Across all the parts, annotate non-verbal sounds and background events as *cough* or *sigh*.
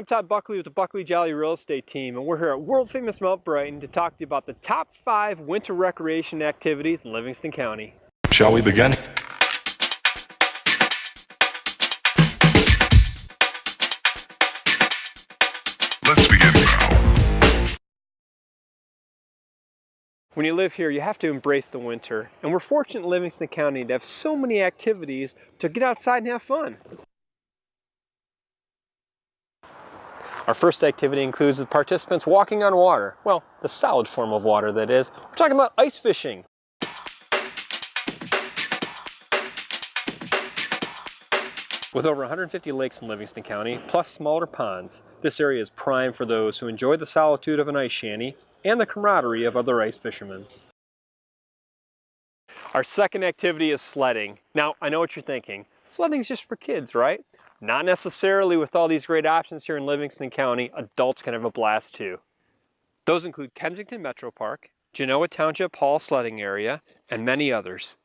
I'm Todd Buckley with the Buckley Jolly Real Estate Team, and we're here at world famous Mount Brighton to talk to you about the top five winter recreation activities in Livingston County. Shall we begin? Let's begin now. When you live here, you have to embrace the winter, and we're fortunate in Livingston County to have so many activities to get outside and have fun. Our first activity includes the participants walking on water. Well, the solid form of water, that is. We're talking about ice fishing. With over 150 lakes in Livingston County, plus smaller ponds, this area is prime for those who enjoy the solitude of an ice shanty and the camaraderie of other ice fishermen. Our second activity is sledding. Now, I know what you're thinking. Sledding's just for kids, right? Not necessarily with all these great options here in Livingston County, adults can have a blast too. Those include Kensington Metro Park, Genoa Township Hall Sledding Area, and many others.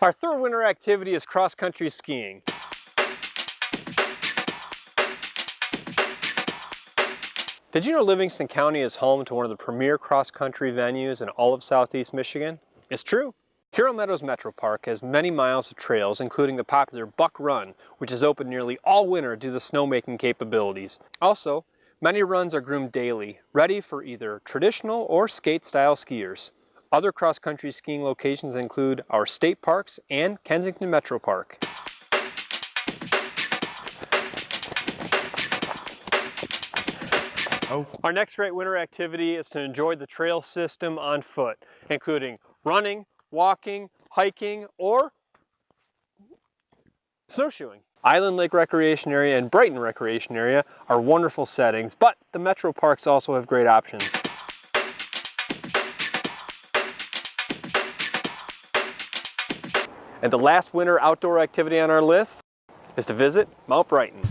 Our third winter activity is cross-country skiing. Did you know Livingston County is home to one of the premier cross-country venues in all of southeast Michigan? It's true. Huron Meadows Metro Park has many miles of trails, including the popular Buck Run, which is open nearly all winter due to snowmaking capabilities. Also, many runs are groomed daily, ready for either traditional or skate-style skiers. Other cross-country skiing locations include our state parks and Kensington Metro Park. Oh. Our next great winter activity is to enjoy the trail system on foot, including running, walking, hiking, or snowshoeing. Island Lake Recreation Area and Brighton Recreation Area are wonderful settings, but the metro parks also have great options. And the last winter outdoor activity on our list is to visit Mount Brighton.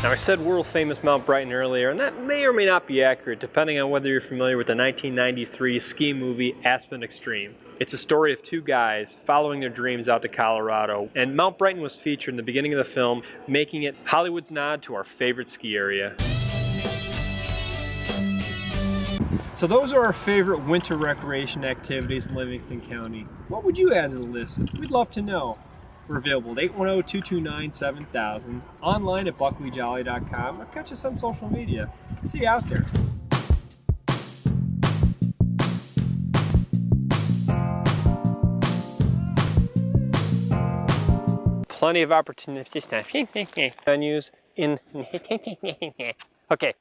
Now I said world famous Mount Brighton earlier, and that may or may not be accurate depending on whether you're familiar with the 1993 ski movie Aspen Extreme. It's a story of two guys following their dreams out to Colorado, and Mount Brighton was featured in the beginning of the film, making it Hollywood's nod to our favorite ski area. So those are our favorite winter recreation activities in Livingston County. What would you add to the list? We'd love to know. We're available at 810-229-7000, online at buckleyjolly.com, or catch us on social media. See you out there. Plenty of opportunities *laughs* to venues in... *laughs* okay,